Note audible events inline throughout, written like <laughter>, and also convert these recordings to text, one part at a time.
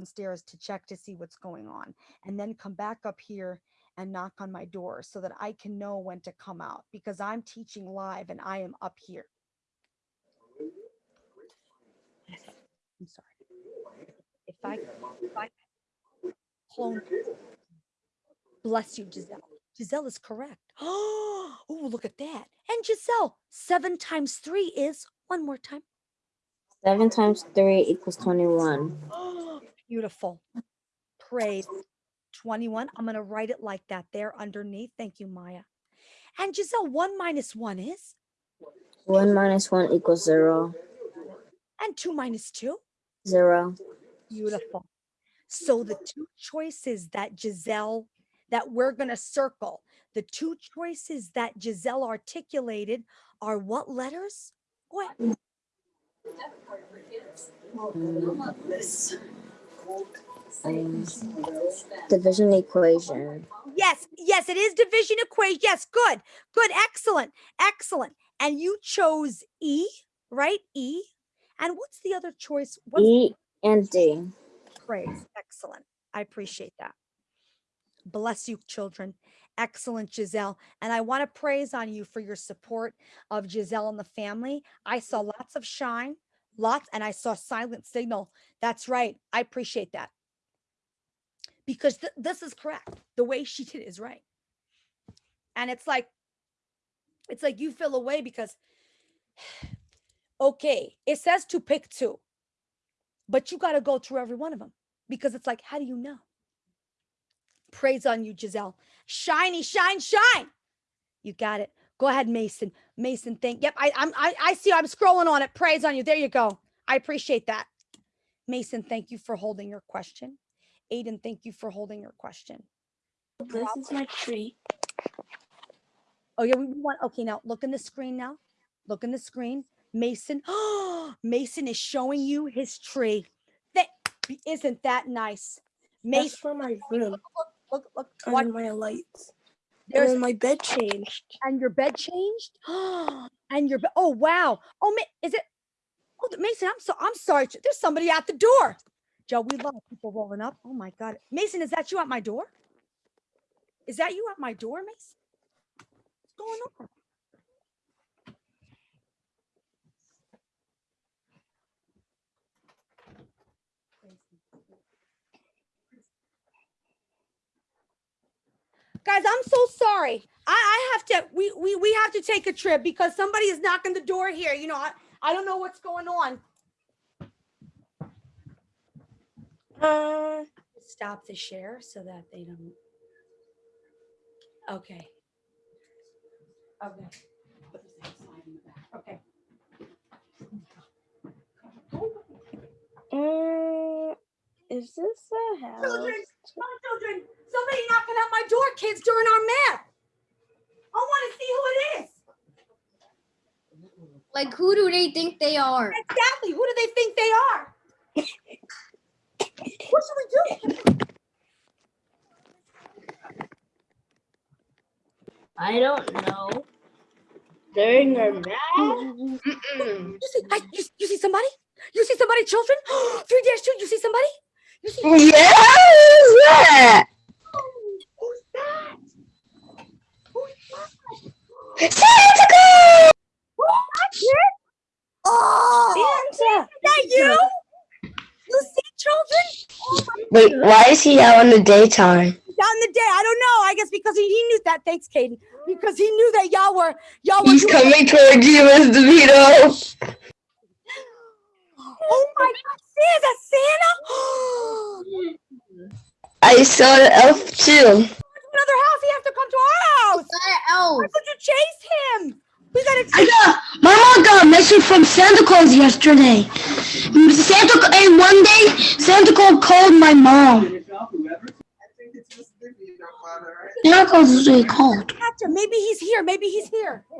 downstairs to check to see what's going on and then come back up here and knock on my door so that I can know when to come out because I'm teaching live and I am up here. I'm sorry. If I, if I clone, bless you, Giselle. Giselle is correct. <gasps> Oh, look at that. And Giselle, seven times three is one more time. Seven times three equals twenty-one. <gasps> <gasps> Oh, beautiful. Praise. 21. I'm going to write it like that there underneath. Thank you, Maya. And Giselle, one minus one is? One minus one equals zero. And two minus two? Zero. Beautiful. So the two choices that Giselle, that we're going to circle, the two choices that Giselle articulated are what letters? Go ahead. Mm. Um, division equation. Yes, yes, it is division equation. Yes, good, good, excellent, excellent. And you chose E, right? E. And what's the other choice? What's E and D. praise? Excellent. I appreciate that. Bless you, children. Excellent, Giselle. And I want to praise on you for your support of Giselle and the family. I saw lots of shine, lots, and I saw silent signal. That's right. I appreciate that. Because th- this is correct. The way she did is right. And it's like, it's like you feel away because, <sighs> okay, it says to pick two, but you got to go through every one of them because it's like, how do you know? Praise on you, Giselle. Shiny, shine, shine. You got it. Go ahead, Mason. Mason, thank. Yep, I, I'm. I, I see. I'm scrolling on it. Praise on you. There you go. I appreciate that. Mason, thank you for holding your question. Aiden, thank you for holding your question. This is my tree. Oh yeah, we want. Okay, now look in the screen. Now, look in the screen. Mason. oh, <gasps> Mason is showing you his tree. That isn't that nice. That's Mason, for my room look, look. Watch. and my lights. There's my bed changed. and your bed changed <gasps> and your bed oh wow oh is it oh mason i'm so i'm sorry there's somebody at the door. Joe we love people rolling up. Oh my god. Mason is that you at my door? Is that you at my door mason? What's going on? Guys i'm so sorry. I i have to we we, we have to take a trip because somebody is knocking the door here. You know i, I don't know what's going on. Uh, stop the share so that they don't. Okay. Okay. Put this outside in the back. okay. Uh, is this a house? children on children. Somebody knocking at my door kids during our math. I want to see who it is Like, who do they think they are? exactly who do they think they are what should we do I don't know. During their math? You see, I, you, you see somebody? You see somebody, children? <gasps> Three dash two. You see somebody? You see? Yes! Who's that? Who's that? Santa Claus! Oh, Santa. is that you? You see, children? Oh Wait, why is he out in the daytime? Out in the day. I don't know. I guess because he, he knew that. Thanks, Caden. Because he knew that y'all were y'all were. He's doing- coming towards you, Mr. DeVito. <gasps> Oh my God! See, is that Santa? <gasps> I saw the elf too. Another house. He has to come to our house. elf. Why would you chase him? We gotta. I got my mom got a message from Santa Claus yesterday. Santa and one day Santa Claus called my mom. Santa Claus is what he called. catch. Maybe he's here. Maybe he's here. <gasps>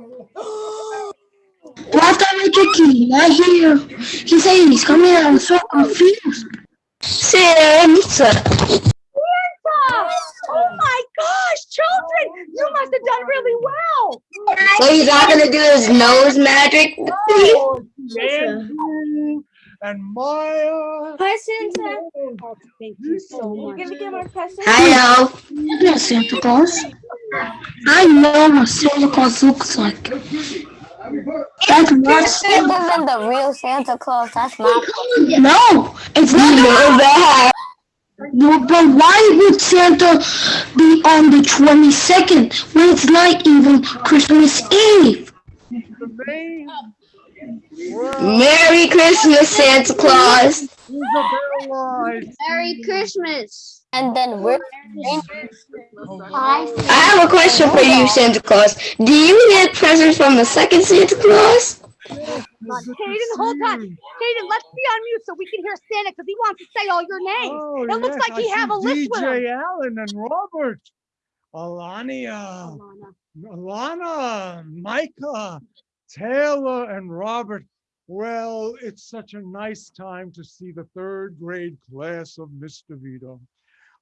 Last time I checked, he's not here. He said he's coming. I was so confused. Santa. Santa! Oh my gosh, children, you must have done really well. So he's not gonna do his nose magic. Oh, and Maya. Hi, Santa. Oh, Thank you so much. You're gonna get my present? Hello. Yeah, Santa Claus. I know what Santa Claus looks like. That's not Santa. This isn't the real Santa Claus. That's not. No, it's not. No, but why would Santa be on the 22nd when it's not even Christmas Eve? the name. Well, Merry Christmas, Santa Claus. Merry Christmas. And then we're I have a question for you, Santa Claus. Do you get presents from the second Santa Claus? Oh, Hayden, hold on. Hayden, let's be on mute so we can hear Santa because he wants to say all your names. Oh, It looks yes, like he have a list with him. DJ Allen and Robert, Alania, Alana, Micah, Taylor, and Robert. Well, it's such a nice time to see the third grade class of Mr. Vito.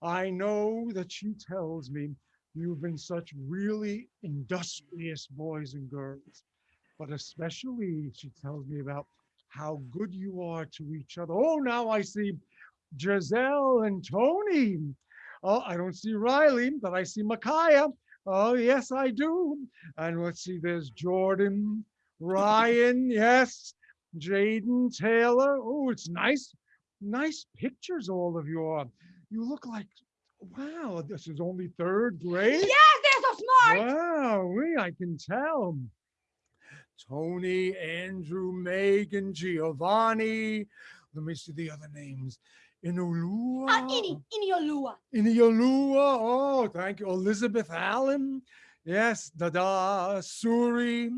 I know that she tells me you've been such really industrious boys and girls, but especially she tells me about how good you are to each other. Oh, now I see Giselle and Tony. Oh, I don't see Riley, but I see Micaiah. Oh, yes, I do. And let's see, there's Jordan, Ryan, <laughs> yes, Jaden, Taylor. Oh, it's nice, nice pictures, all of you are. You look like, wow, this is only third grade? Yes, they're so smart. Wow, we, I can tell. Tony, Andrew, Megan, Giovanni. Let me see the other names. Inulua. Uh, Ini, Iniolua. Iniolua. Oh, thank you. Elizabeth Allen. Yes. Dada Suri.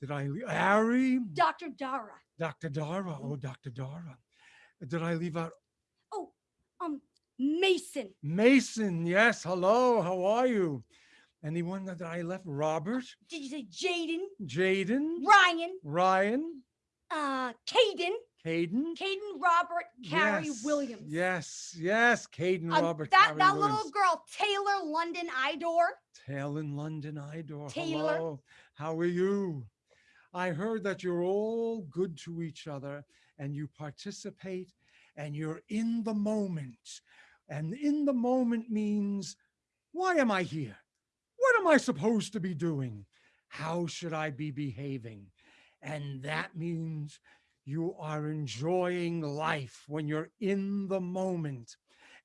Did I, leave Ari? Dr. Dara. Dr. Dara. Oh, Dr. Dara. Did I leave out Oh, um, Mason. Mason? Yes. Hello. How are you? Anyone that I left? Robert? Did you say Jaden? Jaden? Ryan? Ryan? Uh, Caden? Caden? Caden Robert Carrie Yes, Williams. Yes, yes, Caden Um, Robert. that Carey that Williams. little girl, Taylor London Idor. Taylor London Idor. Taylor. Hello. How are you? I heard that you're all good to each other and you participate and you're in the moment. And in the moment means, why am I here? What am I supposed to be doing? How should I be behaving? And that means you are enjoying life when you're in the moment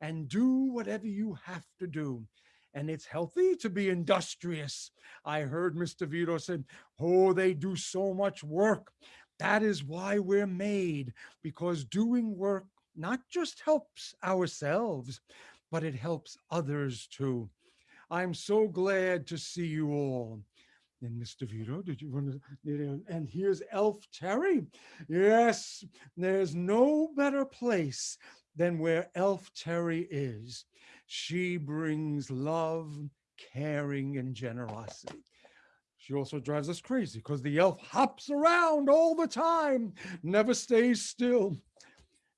and do whatever you have to do. And it's healthy to be industrious. I heard Mr. Vito said, oh, they do so much work. That is why we're made, because doing work not just helps ourselves, but it helps others too. I'm so glad to see you all. And Mr. Vito, did you want to? And here's Elf Terry. Yes, there's no better place than where Elf Terry is. She brings love, caring, and generosity. She also drives us crazy because the elf hops around all the time, never stays still.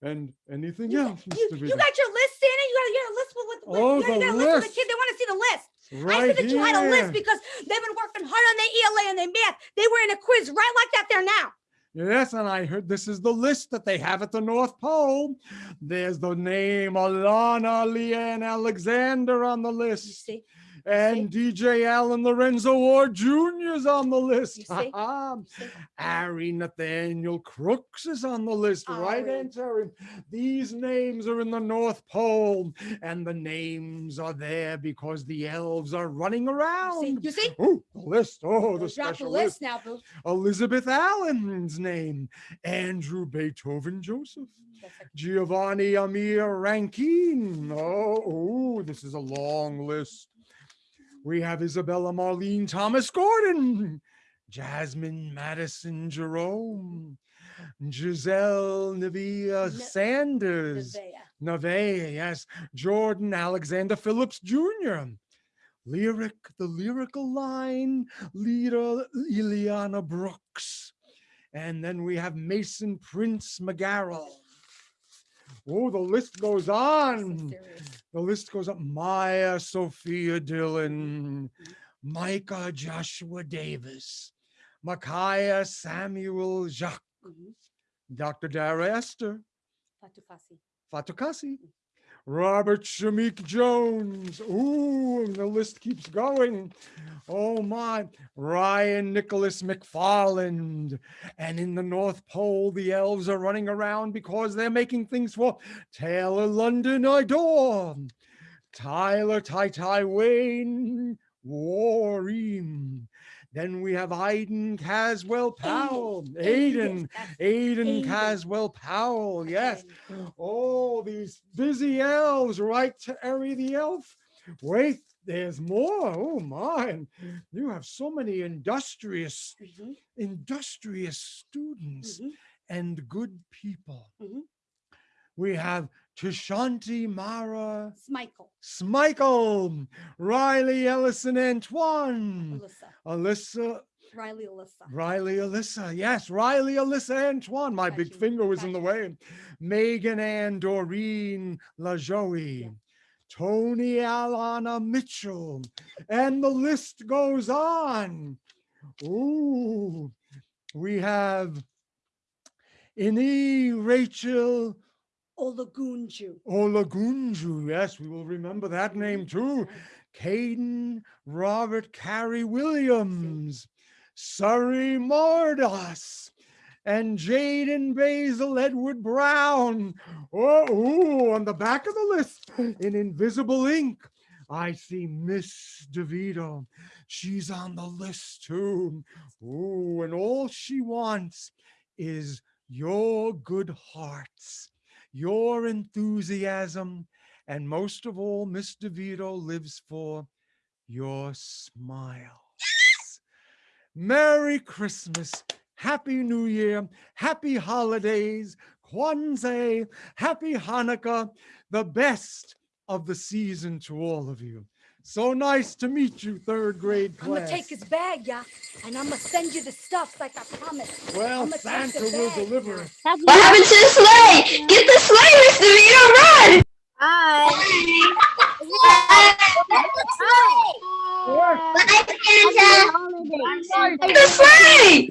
And anything You, else, you, you got your list, Santa? You got, you got oh, a list with, with, Oh, you got, you the got list list. the kid. They want to see the list. I said that you had a list because they've been working hard on their ELA and their math. They were in a quiz right like that there now. Yes, and I heard this is the list that they have at the North Pole. There's the name Alana Leanne Alexander on the You list. see? And DJ Allen Lorenzo Ward Jr. is on the list. You see? see? Ari Nathaniel Crooks is on the list, oh, right, Ari. Aunt Terry? These names are in the North Pole, and the names are there because the elves are running You see? around. You see? Oh, the list. Oh, the Drop the list list. now, boo. Elizabeth Allen's name, Andrew Beethoven Joseph, Giovanni Amir Rankin. Oh, oh, this is a long list. We have Isabella Marlene Thomas Gordon, Jasmine Madison Jerome, Giselle Nevia Ne- Sanders, Nevaeh. Nave, yes, Jordan Alexander Phillips Jr. Lyric, the lyrical line leader, Ileana Brooks. And then we have Mason Prince McGarrel. Oh, the list goes on. The list goes up. Maya Sophia Dillon, Micah Joshua Davis, Micaiah Samuel Jacques, Mhm. Dr. Dara Esther, Fatukasi, Robert Shamik Jones. Ooh, the list keeps going. Oh my, Ryan Nicholas McFarland. And in the North Pole, the elves are running around because they're making things for Taylor London Idor, Tyler Tai Tai Wayne, Warren. Then we have Aiden Caswell Powell, Aiden, Aiden Caswell Powell, yes. Oh, these busy elves, right to Eri the elf. Wait, there's more. Oh my, you have so many industrious, industrious students and good people. Mhm. We have Tashanti Mara Michael, Smichael, Riley Ellison Antoine, Alyssa, Alyssa, Riley, Alyssa. Riley Alyssa. Yes, Riley Alyssa Antoine. My big Gotcha, finger was in the way. Megan Ann Doreen LaJoie. Tony Alana Mitchell. And the list goes on. Ooh, we have Ini Rachel Olagunju. Olagunju. Yes, we will remember that name too. Caden Robert Carey Williams, Surrey Mardas, and Jaden Basil Edward Brown. Oh, ooh, on the back of the list in invisible ink, I see Miss DeVito. She's on the list too. Ooh, and all she wants is your good hearts, your enthusiasm, and most of all, Miss DeVito lives for your smiles. Merry Christmas, Happy New Year, Happy Holidays, Kwanzaa, Happy Hanukkah, the best of the season to all of you. So nice to meet you, third grade class. I'm gonna take his bag, yeah, and I'm gonna send you the stuff like I promised. Well, I'ma take the Santa will bag, deliver it. What happened to the sleigh? Get the sleigh, Mr. Vito, run! Hi. Get the sleigh!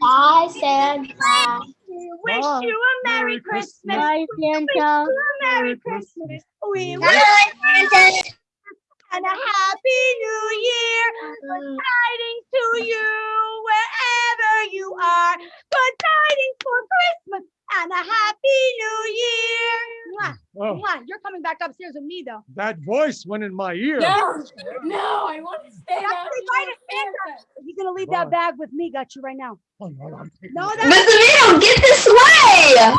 Bye, Santa. We wish Bye. you a Merry Merry Christmas. Christmas. Bye, Santa. a Merry Christmas. We wish Bye, Santa. And a Happy New Year. Good mm. tidings to you wherever you are. Good tidings for Christmas and a Happy New Year. Mwah, Oh, mwah. You're coming back upstairs with me, though. that voice went in my ear. No, no, I want to stay That's down the here. right. He's gonna leave Bye. that bag with me. Got you right now. Oh, no, I'm No, it. Mr. Vito, get this way.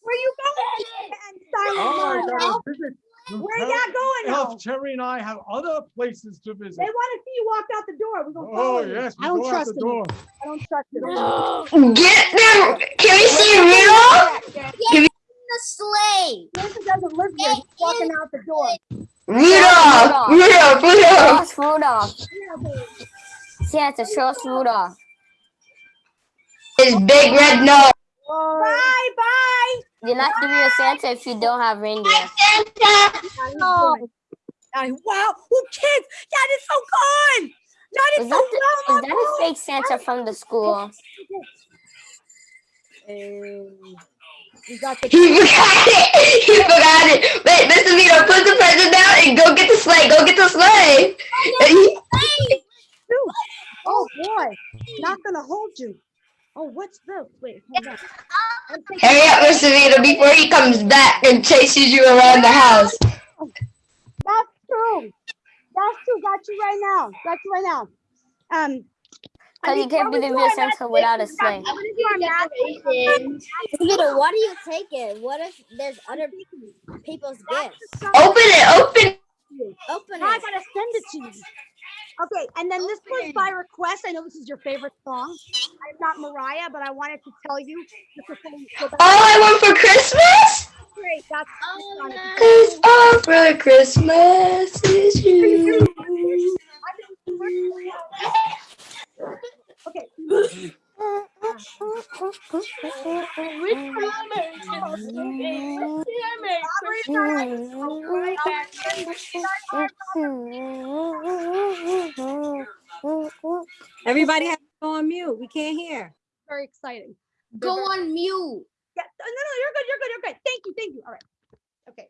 Where you going? And silent Oh, I Lunch. Gotta visit. Where you at going now? Elf Terry and I have other places to visit. They want to see you walk out the door. We're gonna Oh, follow you. yes. I don't trust the them. I don't trust them. No. Get them! Can we see Rudolph? The sleigh. Santa doesn't live here. He's walking out the door. Rudolph! Rudolph! Rudolph! Show Rudolph. Santa, show us Rudolph. His big red nose. Bye, bye. You're not the a Santa if you don't have reindeer. Santa! Oh, I, wow, oh kids, that is so good. That is Is so that, the, good. is that a fake Santa from the school? we. He <laughs> forgot it! He forgot it! Wait, Mr. Vito, put the present down and go get the sleigh! Go get the sleigh! Oh, oh boy, not gonna hold you. Oh, what's this? Wait, hold on. Hurry up, Mr. Vito, before he comes back and chases you around the house. That's true. That's true. Got you right now. Got you right now. Um. Because you can't be the real Santa without a sleigh. I'm gonna do our math. Vito, why do you take it? What if there's other people's gifts? Open it, open it. Open Now I it. gotta send it to you. Okay, and then this was by request. I know this is your favorite song. I'm not Mariah, but I wanted to tell you. This is something so All I want for Christmas? great. That's Oh, no. Cause all for Christmas Everybody has to go on mute. We can't hear. Very exciting. Go on mute. Yeah, no, no, no, you're good, you're good, you're good. Thank you, thank you. All right. Okay.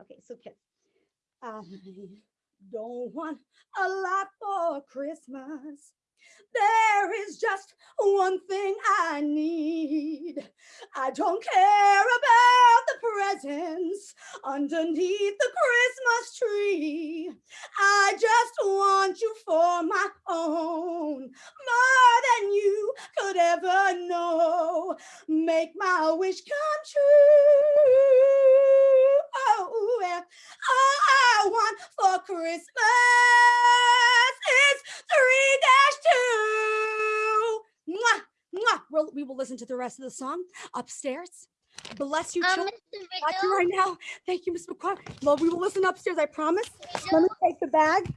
Okay, so kids. I don't want a lot for Christmas. There is just one thing I need. I don't care about the presents underneath the Christmas tree. I just want you for my own, more than you could ever know make my wish come true. Oh, yeah. All I want for Christmas is three dash two. Mwah, mwah. We'll, we will listen to the rest of the song upstairs. Bless you, Um, children. Mr. Watch you Vito, right now. Thank you, Miss McCoy. Well, we will listen upstairs. I promise. Let me take the bag.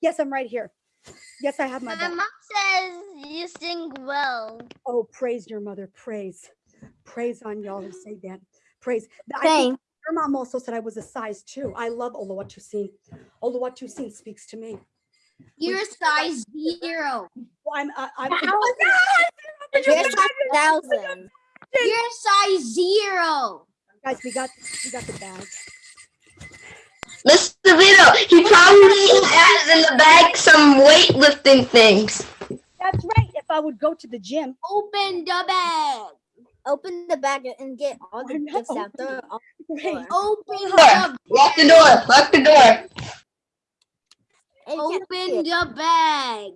Yes, I'm right here. Yes, I have my my bag. mom says you sing well. Oh, praise your mother. Praise. Praise on y'all who say that. Praise. I think Your mom also said I was a size two. I love Oluwatusin. Oluwatusin speaks to me. You're size zero. Well, I'm, uh, I'm, You're a thousand. You're size zero. guys, we got, we got the bag. Mr. Vito, he probably has in the bag some weightlifting things. That's right. If I would go to the gym, Open the bag. Open the bag and get all the I know. gifts out there. all <laughs> the Open Door. Lock the door. Lock the door. And you can't see open it. the bag.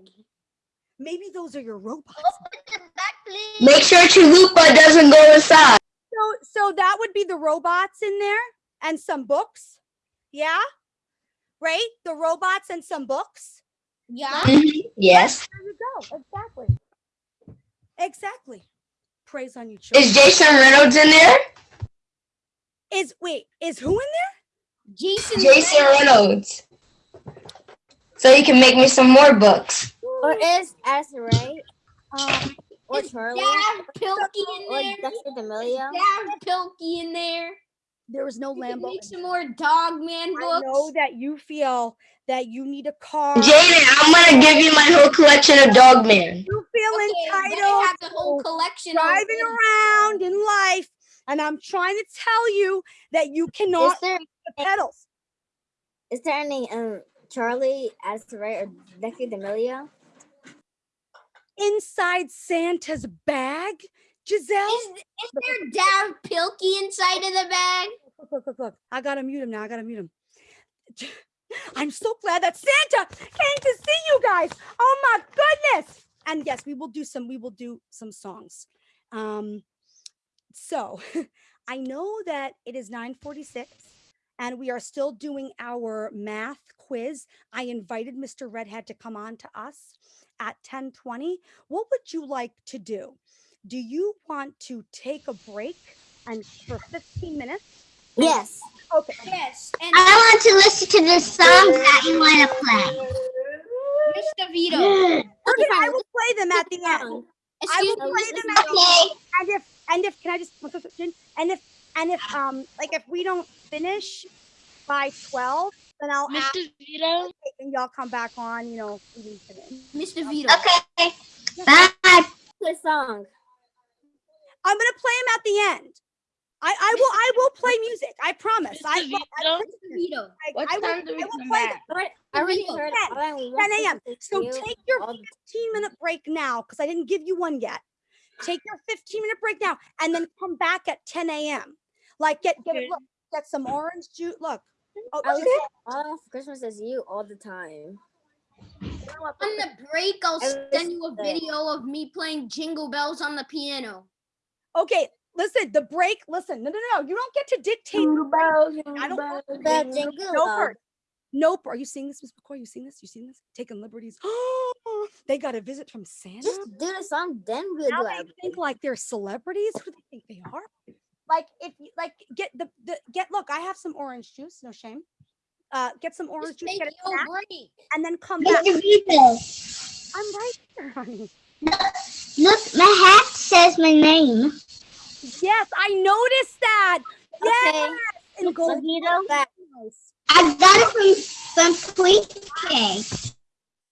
maybe those are your robots. Open the back, please. Make sure Chalupa doesn't go inside. So, so that would be the robots in there and some books. Yeah. Right? The robots and some books. Yeah. Mhm. Yes. There you go. Exactly. Exactly. Praise on you, children. Is Jason Reynolds in there? Is wait, is who in there? Jason. Jason Reynolds. So you can make me some more books. Or is Addison Ray Um, or Is Charlie Dav Pilkey in or there? Dexter D'Amelio? Dav Pilkey in there. there is no We can Lambo. make some more Dog Man books. I know that you feel that you need a car. Jaden, I'm gonna give you my whole collection of Dog Man. you feel Okay, then I entitled have the whole collection driving them. around in life, and I'm trying to tell you that you cannot Is cannot there hit the pedals. is there any um Charlie, Addison Ray, or Dexter D'Amelio? Inside Santa's bag, Giselle. Is, is there Dav Pilkey inside of the bag? Look, look, look, look. I gotta mute him now. I gotta mute him. <laughs> I'm so glad that Santa came to see you guys. Oh my goodness. And yes, we will do some, we will do some songs. Um, so <laughs> I know that it is 946 and we are still doing our math quiz. I invited Mr. Redhead to come on to us at 1020. What would you like to do? Do you want to take a break and for 15 minutes? Yes. Okay. Yes. And I want to listen to the songs that you want to play. Mr. Vito. <gasps> Okay, I will play them at the end. Song. I will play them at the end. And if and if can I just one question? And if and if um like if we don't finish by twelve, then I'll ask Mr. Vito. and y'all come back on. You know, we didn't finish. Mr. Vito. Okay. Bye. Good song. I'm gonna play them at the end. I I will I will play music. I promise. I, Mr. will- I, Vito? Mr. Vito. I, What I will, do we I will come play back? them. I already heard 10, all I want 10 a.m. So take your 15 minute break now because I didn't give you one yet. Take your 15 minute break now and then come back at 10 a.m. Like get get Okay. look, get some orange juice. Look. Mm-hmm. Oh, I was Giselle, all I want for Christmas is you all the time. On the break, I'll send you a video of me playing Jingle Bells on the piano. Okay, listen, the break, listen. No, no, no. You don't get to dictate. the break. I don't want to jingle No bells. Nope. Are you seeing this, Miss McCoy? You seeing this? You seeing this? Taking liberties. Oh, <gasps> they got a visit from Santa. Just do the song, then we'll now do they think like they're celebrities. Who do they think they are? Like if you like get the, the get look, I have some orange juice, no shame. Uh get some orange Just juice, take get a snack, break. and then come back. Mr. Vito, I'm right here, honey. look, look my hat says my name. Yes, I noticed that. Yes, Okay. in gold. Vito, Back. I got it from from Tweet Cake.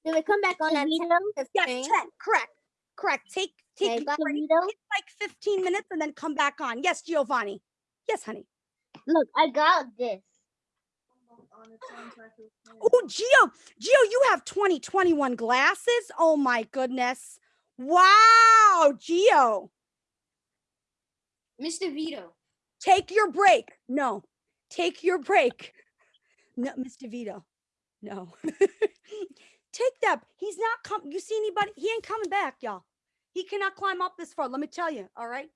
Do we come back on that Yes, 10. Correct. Correct. Take Take Okay, a break, like 15 minutes and then come back on. Yes, Giovanni. Yes, honey. Look, I got this. Oh, Gio, Gio, you have 2021 glasses. Oh my goodness. Wow, Gio. Mr. Vito. Take your break. No, take your break. No, Mr. Vito. No. <laughs> take that. He's not coming. You see anybody? He ain't coming back, y'all. He cannot climb up this far. Let me tell you. All right.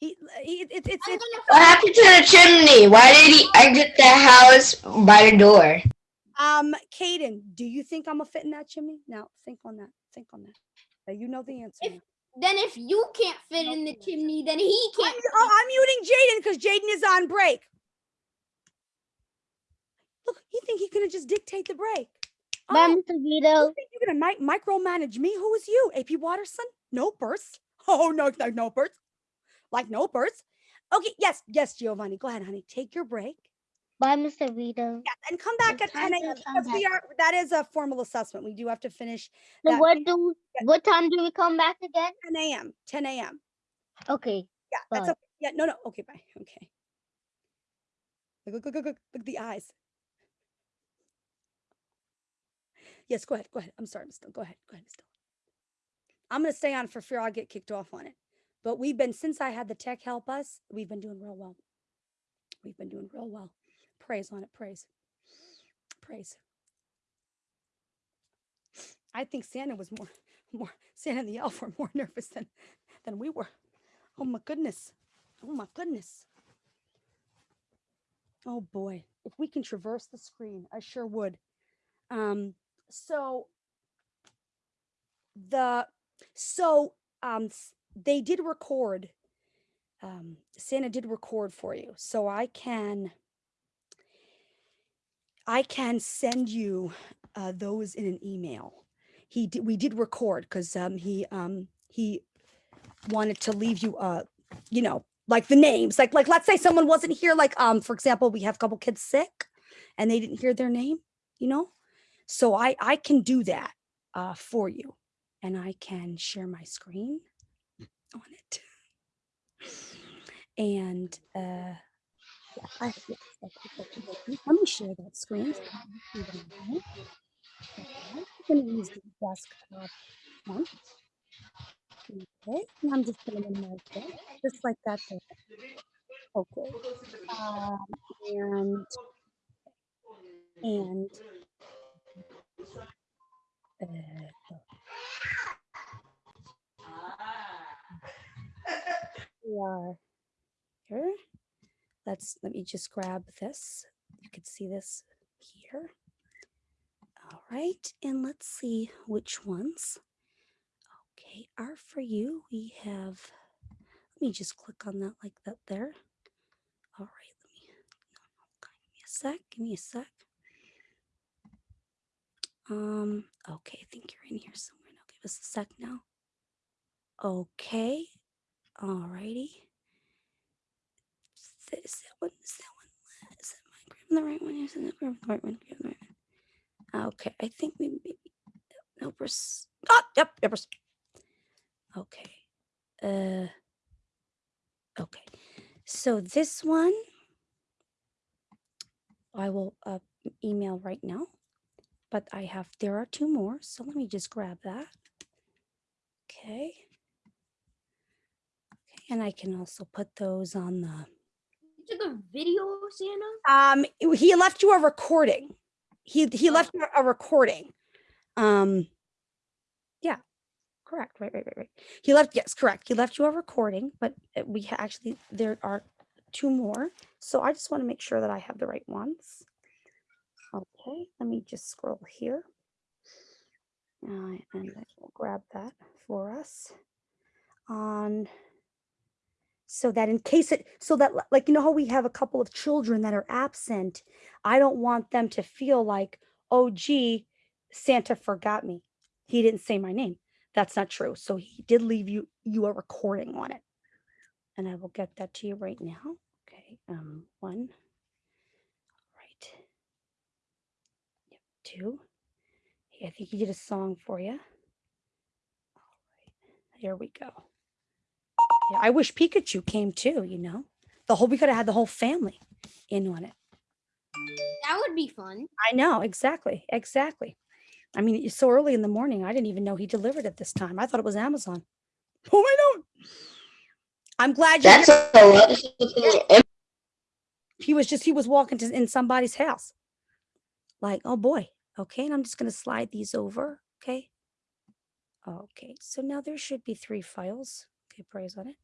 He, he it, it's, I'm it's, What happened to the chimney? Why did he exit the house by the door? um, Caden, do you think I'm gonna fit in that chimney? Now think on that. Think on that. Now, you know the answer. If- Then if you can't fit in the chimney, then he I'm, can't. oh, I'm muting Jaden because Jaden is on break. Look, you think he gonna just dictate the break? Bye, Oh, Mr. you Vito. think you're gonna mic- micromanage me? Who is you? AP Watterson? No purse. <laughs> Oh no, no, no purse. Like no purse. Okay, yes, yes, Giovanni. Go ahead, honey. Take your break. Bye, Mr. Vito. Yes, and come back It's at 10 a.m. because we are that is a formal assessment. We do have to finish So what do what time do we come back again? 10 a.m. 10 a.m. Okay. Yeah, that's okay. Yeah, no, no. Okay, bye. Okay. Look, look, look, look, look, look at the eyes. Yes, go ahead. Go ahead. I'm sorry, Mister. Go ahead. Go ahead, Mister. I'm gonna stay on for fear I'll get kicked off on it. But we've been since I had the tech help us, we've been doing real well. We've been doing real well. Praise on it. Praise. Praise. I think Santa was more, <laughs> more Santa and the elf were more <laughs> nervous than than we were. Oh my goodness. Oh my goodness. Oh boy. If we can traverse the screen, I sure would. Um, so the so um they did record um Santa did record for you. So I can I can send you uh, those in an email. He did, we did record because um he um he wanted to leave you uh you know like the names like like let's say someone wasn't here like um for example we have a couple kids sick and they didn't hear their name you know so i i can do that uh for you and i can share my screen on it and uh I, yes, that's exactly what I do. let me share that screen so you can see what I'm. Going to use the desktop one okay and i'm just going to minimize that just like that there. okay um, and and uh, are here. Let's let me just grab this. You can see this here. All right, and let's see which ones. Okay, are for you. We have. Let me just click on that like that there. All right, let me. No, no, give me a sec. Give me a sec. Um. Okay, I think you're in here somewhere. Us a sec now. Okay. Alrighty. Is that- is that one? Is that one? Is that my grabbing the right one? Is that grabbing the right one? Grabbing the right one. Okay, I think we maybe no pers- Oh, yep, yep. pers- Okay. Uh. Okay. So this one, I will uh, email right now. But I have there are two more, so let me just grab that. Okay. Okay, and I can also put those on the You took a video, Santa? Um, he left you a recording. He he Oh. left you a recording. Um, yeah, correct. Right, right, right, right. He left. Yes, correct. He left you a recording, but uh, we actually there are two more. So I just want to make sure that I have the right ones. Okay, let me just scroll here. Uh, and I will grab that for us. On so that in case it so that like you know how we have a couple of children that are absent i don't want them to feel like oh gee santa forgot me. He didn't say my name. That's not true. So he did leave you you a recording on it. And i will get that to you right now. Okay um one. Right. Yep two i think he did a song for you all right here we go Yeah, I wish Pikachu came too, you know? The whole, we could have had the whole family in on it. That would be fun. I know, exactly, exactly. I mean, it's so early in the morning. I didn't even know he delivered at this time. I thought it was Amazon. Oh, I know. I'm glad you. That's a lot of he was just he was walking to in somebody's house. Like, oh boy, okay, and I'm just gonna slide these over. Okay. Okay, so now there should be three files. Okay, praise on it.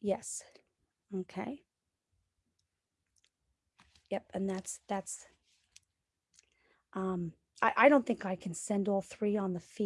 Yes. Okay. Yep, and that's that's um I, I don't think I can send all three on the feed.